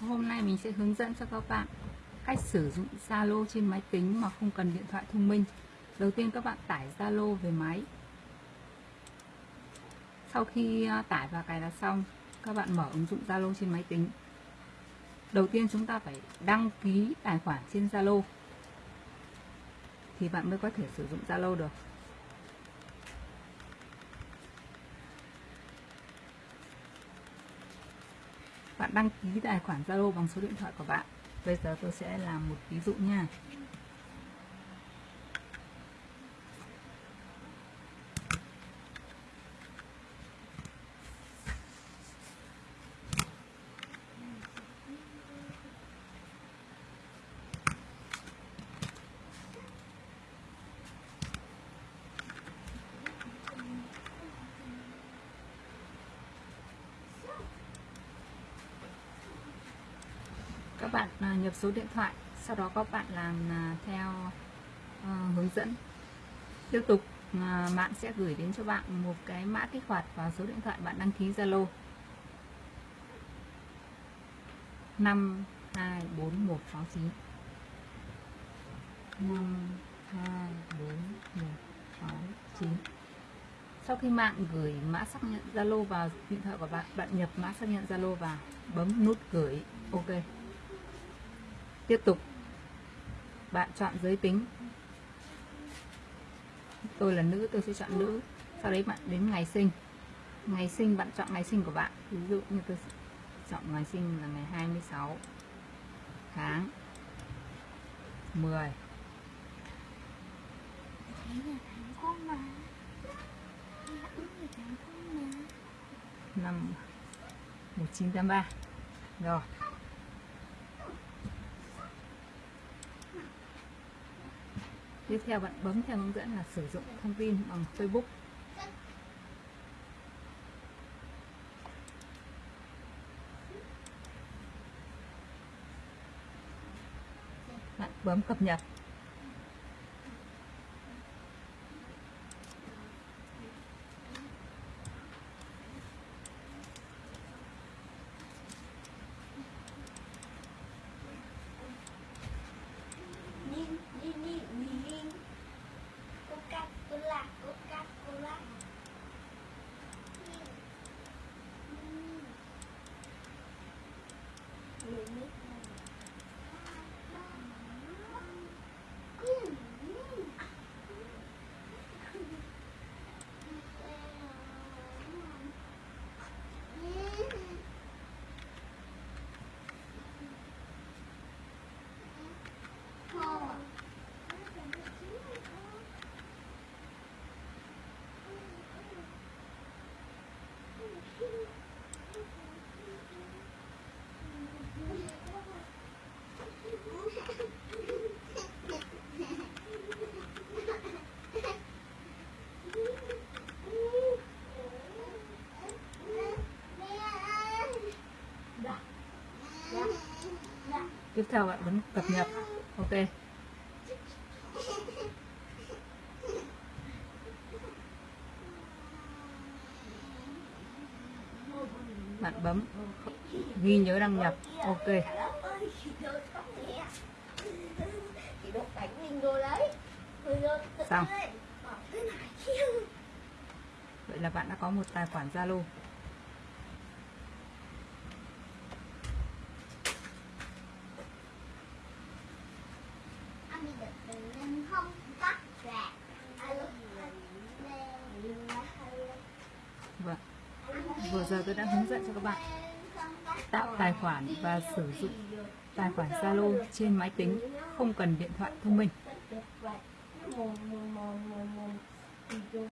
Hôm nay mình sẽ hướng dẫn cho các bạn cách sử dụng Zalo trên máy tính mà không cần điện thoại thông minh. Đầu tiên các bạn tải Zalo về máy. Sau khi à, tải và cài đặt xong, các bạn mở ứng dụng Zalo trên máy tính. Đầu tiên chúng ta phải đăng ký tài khoản trên Zalo thì bạn mới có thể sử dụng Zalo được. Bạn đăng ký tài khoản Zalo bằng số điện thoại của bạn. Bây giờ tôi sẽ làm một ví dụ nha. Các bạn à, nhập số điện thoại, sau đó các bạn làm à, theo ờ, hướng dẫn. Tiếp tục à, bạn sẽ gửi đến cho bạn một cái mã kích hoạt vào số điện thoại bạn đăng ký Zalo. 5 2 4 1 6 9 5 2 4 1 6 9 sau khi bạn gửi mã xác nhận Zalo vào điện thoại của bạn bạn nhập mã xác nhận Zalo vào, bấm nút gửi, OK tiếp tục. Bạn chọn giới tính. Tôi là nữ, tôi sẽ chọn nữ. Sau đấy bạn đến ngày sinh. Ngày sinh, bạn chọn ngày sinh của bạn. Ví dụ như tôi chọn ngày sinh là ngày 26 tháng 10 năm 1983 rồi. Tiếp theo bạn bấm theo hướng dẫn là sử dụng thông tin bằng Facebook. Bạn bấm cập nhật. Tiếp theo bạn bấm cập nhật. Ok. Bạn bấm ghi nhớ đăng nhập. Ok. Xong. Vậy là bạn đã có một tài khoản Zalo. Vừa giờ tôi đã hướng dẫn cho các bạn tạo tài khoản và sử dụng tài khoản Zalo trên máy tính, không cần điện thoại thông minh.